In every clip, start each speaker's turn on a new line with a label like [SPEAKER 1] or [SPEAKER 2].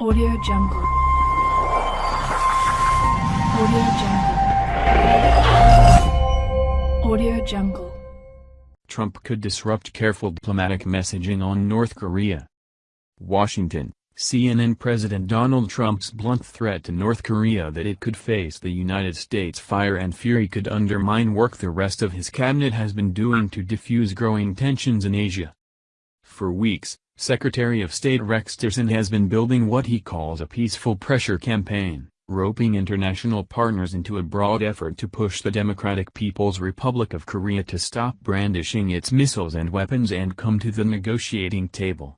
[SPEAKER 1] Audio Jungle. Audio Jungle. Audio Jungle.
[SPEAKER 2] Trump could disrupt careful diplomatic messaging on North Korea. Washington, CNN President Donald Trump's blunt threat to North Korea that it could face the United States fire and fury could undermine work the rest of his cabinet has been doing to diffuse growing tensions in Asia. For weeks, Secretary of State Rex Tillerson has been building what he calls a peaceful pressure campaign, roping international partners into a broad effort to push the Democratic People's Republic of Korea to stop brandishing its missiles and weapons and come to the negotiating table.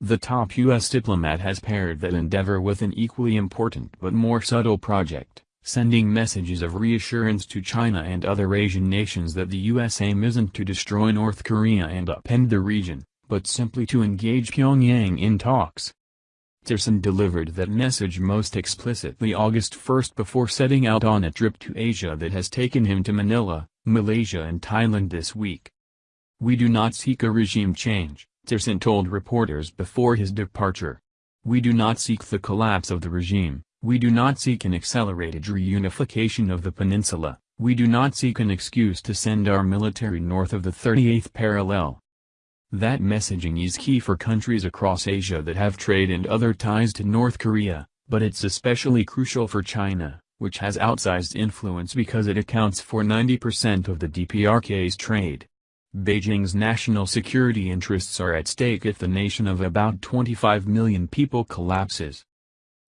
[SPEAKER 2] The top U.S. diplomat has paired that endeavor with an equally important but more subtle project, sending messages of reassurance to China and other Asian nations that the U.S. aim isn't to destroy North Korea and upend the region, but simply to engage Pyongyang in talks. Tillerson delivered that message most explicitly August 1 before setting out on a trip to Asia that has taken him to Manila, Malaysia and Thailand this week. We do not seek a regime change, Tillerson told reporters before his departure. We do not seek the collapse of the regime, we do not seek an accelerated reunification of the peninsula, we do not seek an excuse to send our military north of the 38th parallel. That messaging is key for countries across Asia that have trade and other ties to North Korea, but it's especially crucial for China, which has outsized influence because it accounts for 90% of the DPRK's trade. Beijing's national security interests are at stake if the nation of about 25 million people collapses.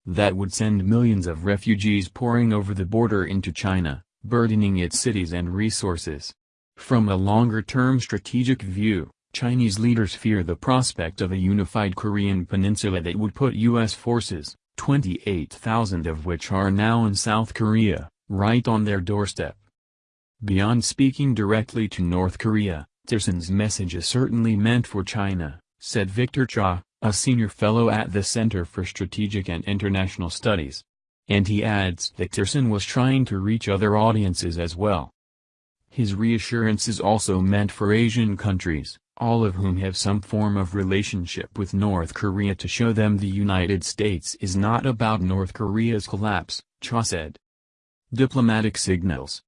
[SPEAKER 2] That would send millions of refugees pouring over the border into China, burdening its cities and resources. From a longer-term strategic view, Chinese leaders fear the prospect of a unified Korean peninsula that would put U.S. forces, 28,000 of which are now in South Korea, right on their doorstep. Beyond speaking directly to North Korea, Tillerson's message is certainly meant for China, said Victor Cha, a senior fellow at the Center for Strategic and International Studies. And he adds that Tillerson was trying to reach other audiences as well. His reassurance is also meant for Asian countries, all of whom have some form of relationship with North Korea to show them the United States is not about North Korea's collapse, Cha said. Diplomatic signals.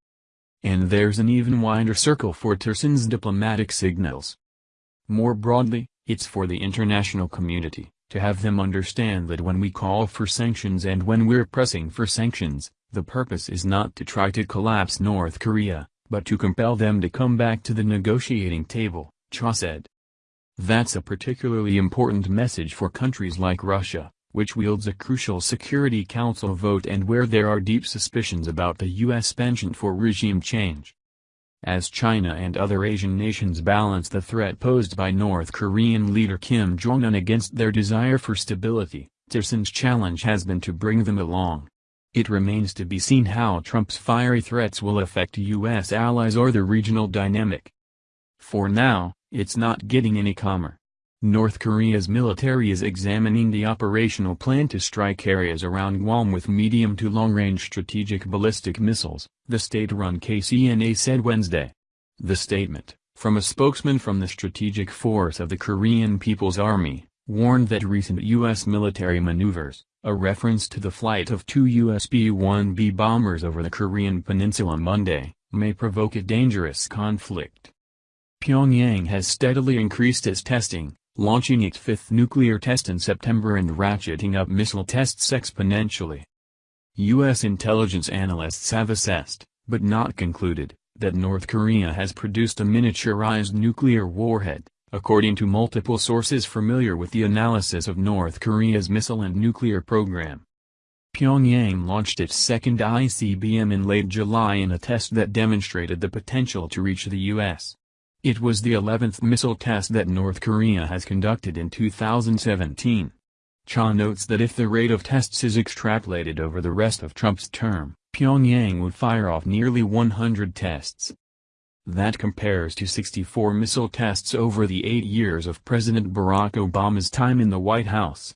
[SPEAKER 2] And there's an even wider circle for Tillerson's diplomatic signals. More broadly, it's for the international community, to have them understand that when we call for sanctions and when we're pressing for sanctions, the purpose is not to try to collapse North Korea, but to compel them to come back to the negotiating table. Cha said. That's a particularly important message for countries like Russia, which wields a crucial Security Council vote and where there are deep suspicions about the U.S. penchant for regime change. As China and other Asian nations balance the threat posed by North Korean leader Kim Jong-un against their desire for stability, Tillerson's challenge has been to bring them along. It remains to be seen how Trump's fiery threats will affect U.S. allies or the regional dynamic. For now, it's not getting any calmer. North Korea's military is examining the operational plan to strike areas around Guam with medium to long-range strategic ballistic missiles, the state-run KCNA said Wednesday. The statement, from a spokesman from the Strategic Force of the Korean People's Army, warned that recent U.S. military maneuvers, a reference to the flight of two U.S. B-1B bombers over the Korean peninsula Monday, may provoke a dangerous conflict. Pyongyang has steadily increased its testing, launching its fifth nuclear test in September and ratcheting up missile tests exponentially. U.S. intelligence analysts have assessed, but not concluded, that North Korea has produced a miniaturized nuclear warhead, according to multiple sources familiar with the analysis of North Korea's missile and nuclear program. Pyongyang launched its second ICBM in late July in a test that demonstrated the potential to reach the U.S. It was the 11th missile test that North Korea has conducted in 2017. Cha notes that if the rate of tests is extrapolated over the rest of Trump's term, Pyongyang would fire off nearly 100 tests. That compares to 64 missile tests over the eight years of President Barack Obama's time in the White House.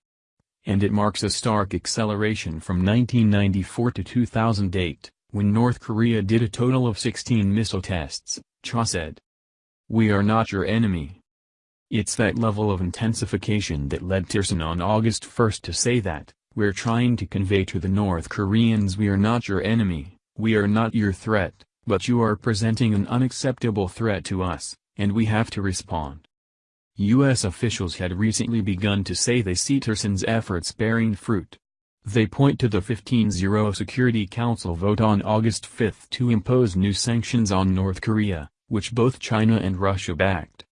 [SPEAKER 2] And it marks a stark acceleration from 1994 to 2008, when North Korea did a total of 16 missile tests, Cha said. We are not your enemy. It's that level of intensification that led Tillerson on August 1 to say that, we're trying to convey to the North Koreans we are not your enemy, we are not your threat, but you are presenting an unacceptable threat to us, and we have to respond. U.S. officials had recently begun to say they see Tillerson's efforts bearing fruit. They point to the 15-0 Security Council vote on August 5 to impose new sanctions on North Korea, which both China and Russia backed.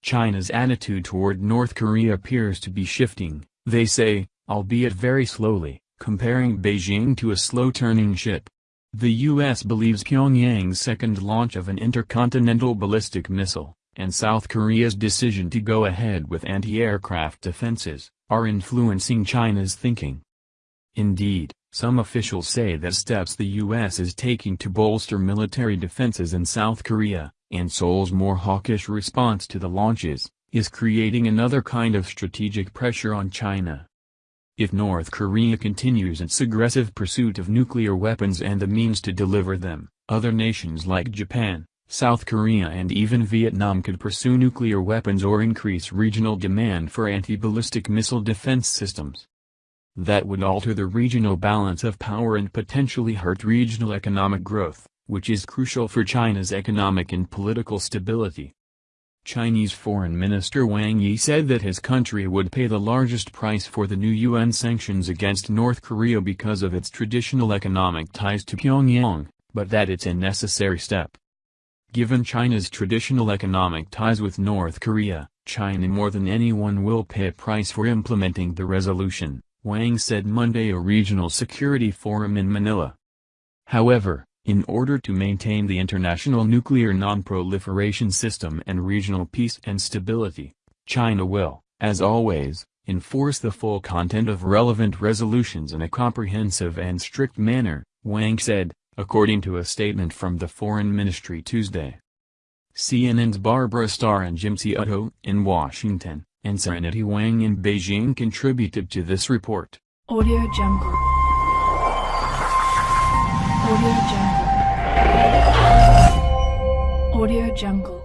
[SPEAKER 2] China's attitude toward North Korea appears to be shifting, they say, albeit very slowly, comparing Beijing to a slow-turning ship. The U.S. believes Pyongyang's second launch of an intercontinental ballistic missile, and South Korea's decision to go ahead with anti-aircraft defenses, are influencing China's thinking. Indeed, some officials say that steps the U.S. is taking to bolster military defenses in South Korea, and Seoul's more hawkish response to the launches, is creating another kind of strategic pressure on China. If North Korea continues its aggressive pursuit of nuclear weapons and the means to deliver them, other nations like Japan, South Korea and even Vietnam could pursue nuclear weapons or increase regional demand for anti-ballistic missile defense systems. That would alter the regional balance of power and potentially hurt regional economic growth which is crucial for China's economic and political stability. Chinese Foreign Minister Wang Yi said that his country would pay the largest price for the new UN sanctions against North Korea because of its traditional economic ties to Pyongyang, but that it's a necessary step. Given China's traditional economic ties with North Korea, China more than anyone will pay a price for implementing the resolution, Wang said Monday a regional security forum in Manila. However, in order to maintain the international nuclear non-proliferation system and regional peace and stability, China will, as always, enforce the full content of relevant resolutions in a comprehensive and strict manner, Wang said, according to a statement from the Foreign Ministry Tuesday. CNN's Barbara Starr and Jim Sciutto in Washington, and Serenitie Wang in Beijing contributed to this report.
[SPEAKER 1] Audio Jungle. Audio Jungle. Audio Jungle.